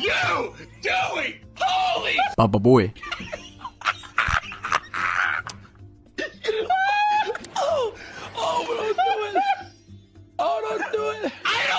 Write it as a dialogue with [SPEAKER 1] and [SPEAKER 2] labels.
[SPEAKER 1] you doing? Holy
[SPEAKER 2] Baba boy.
[SPEAKER 3] Oh, oh, don't do it. Oh, don't do it.
[SPEAKER 1] I don't!